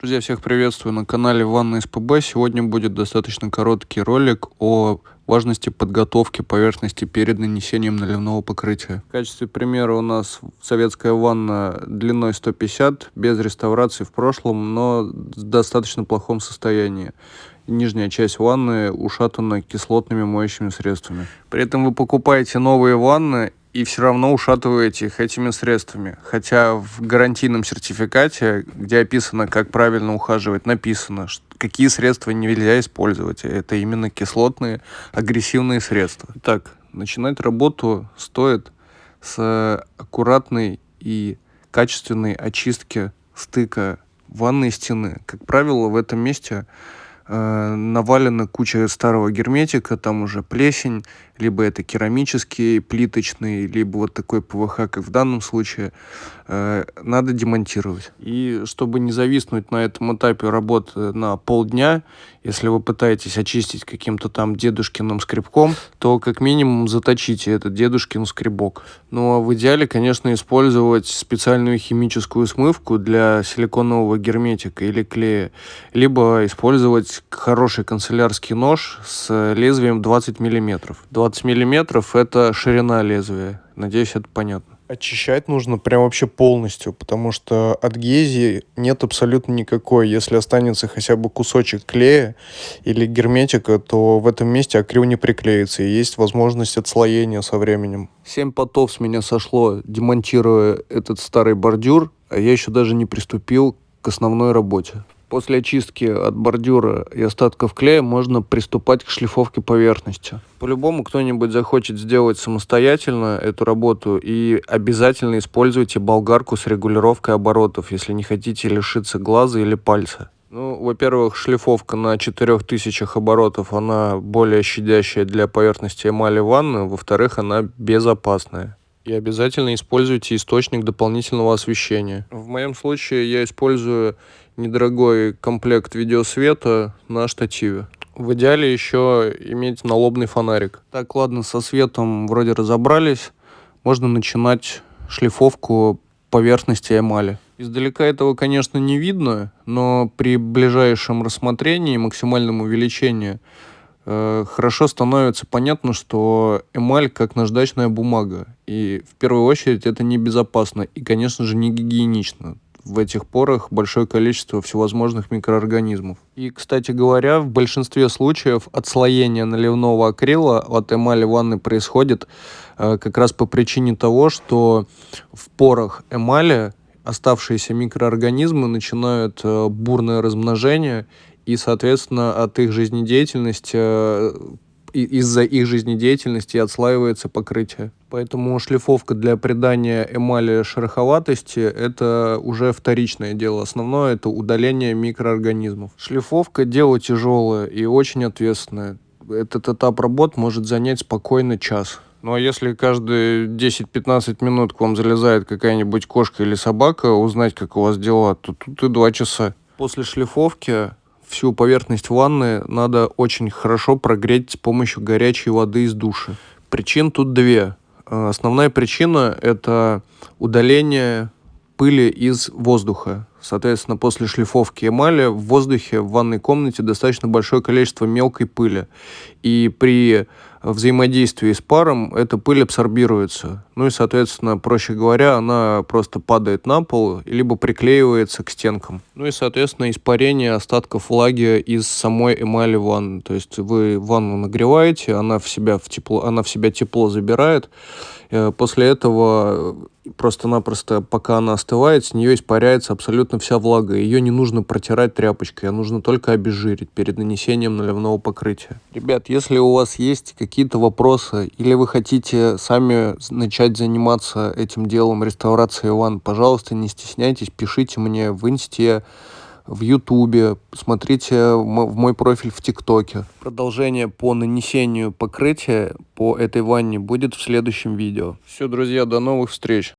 Друзья, всех приветствую на канале Ванна СПБ. Сегодня будет достаточно короткий ролик о важности подготовки поверхности перед нанесением наливного покрытия. В качестве примера у нас советская ванна длиной 150, без реставрации в прошлом, но в достаточно плохом состоянии. Нижняя часть ванны ушатана кислотными моющими средствами. При этом вы покупаете новые ванны и все равно ушатываете их этими средствами. Хотя в гарантийном сертификате, где описано, как правильно ухаживать, написано, что какие средства нельзя использовать. Это именно кислотные агрессивные средства. Так, начинать работу стоит с аккуратной и качественной очистки стыка ванной стены. Как правило, в этом месте э, навалена куча старого герметика, там уже плесень, либо это керамический, плиточный, либо вот такой ПВХ, как в данном случае, э, надо демонтировать. И чтобы не зависнуть на этом этапе работы на полдня, если вы пытаетесь очистить каким-то там дедушкиным скребком, то как минимум заточите этот дедушкин скребок. Ну а в идеале, конечно, использовать специальную химическую смывку для силиконового герметика или клея, либо использовать хороший канцелярский нож с лезвием 20 миллиметров. 20 миллиметров это ширина лезвия. Надеюсь, это понятно. Очищать нужно прям вообще полностью, потому что адгезии нет абсолютно никакой. Если останется хотя бы кусочек клея или герметика, то в этом месте акрил не приклеится, и есть возможность отслоения со временем. Семь потов с меня сошло, демонтируя этот старый бордюр, а я еще даже не приступил к основной работе. После очистки от бордюра и остатков клея можно приступать к шлифовке поверхности. По-любому кто-нибудь захочет сделать самостоятельно эту работу и обязательно используйте болгарку с регулировкой оборотов, если не хотите лишиться глаза или пальца. Ну, во-первых, шлифовка на 4000 оборотов, она более щадящая для поверхности эмали ванны. Во-вторых, она безопасная. И обязательно используйте источник дополнительного освещения. В моем случае я использую недорогой комплект видеосвета на штативе. В идеале еще иметь налобный фонарик. Так, ладно, со светом вроде разобрались. Можно начинать шлифовку поверхности эмали. Издалека этого, конечно, не видно, но при ближайшем рассмотрении и максимальном увеличении хорошо становится понятно, что эмаль как наждачная бумага. И в первую очередь это небезопасно и, конечно же, не гигиенично в этих порах большое количество всевозможных микроорганизмов. И, кстати говоря, в большинстве случаев отслоение наливного акрила от эмали ванны происходит э, как раз по причине того, что в порах эмали оставшиеся микроорганизмы начинают э, бурное размножение, и, соответственно, от их жизнедеятельности э, из-за их жизнедеятельности отслаивается покрытие. Поэтому шлифовка для придания эмали шероховатости – это уже вторичное дело. Основное – это удаление микроорганизмов. Шлифовка – дело тяжелое и очень ответственное. Этот этап работ может занять спокойно час. Ну а если каждые 10-15 минут к вам залезает какая-нибудь кошка или собака узнать, как у вас дела, то тут и два часа. После шлифовки всю поверхность ванны надо очень хорошо прогреть с помощью горячей воды из души. Причин тут две. Э, основная причина – это удаление пыли из воздуха. Соответственно, после шлифовки эмали в воздухе в ванной комнате достаточно большое количество мелкой пыли. И при взаимодействии с паром эта пыль абсорбируется. Ну и, соответственно, проще говоря, она просто падает на пол, либо приклеивается к стенкам. Ну и, соответственно, испарение остатков влаги из самой эмали ванны. То есть вы ванну нагреваете, она в себя, в тепло, она в себя тепло забирает. Э, после этого просто-напросто, пока она остывает, с нее испаряется абсолютно вся влага. Ее не нужно протирать тряпочкой, а нужно только обезжирить перед нанесением наливного покрытия. Ребят, если у вас есть какие-то вопросы или вы хотите сами начать заниматься этим делом реставрации ванн, пожалуйста, не стесняйтесь, пишите мне в инсте, в Ютубе, смотрите в мой профиль в ТикТоке. Продолжение по нанесению покрытия по этой ванне будет в следующем видео. Все, друзья, до новых встреч!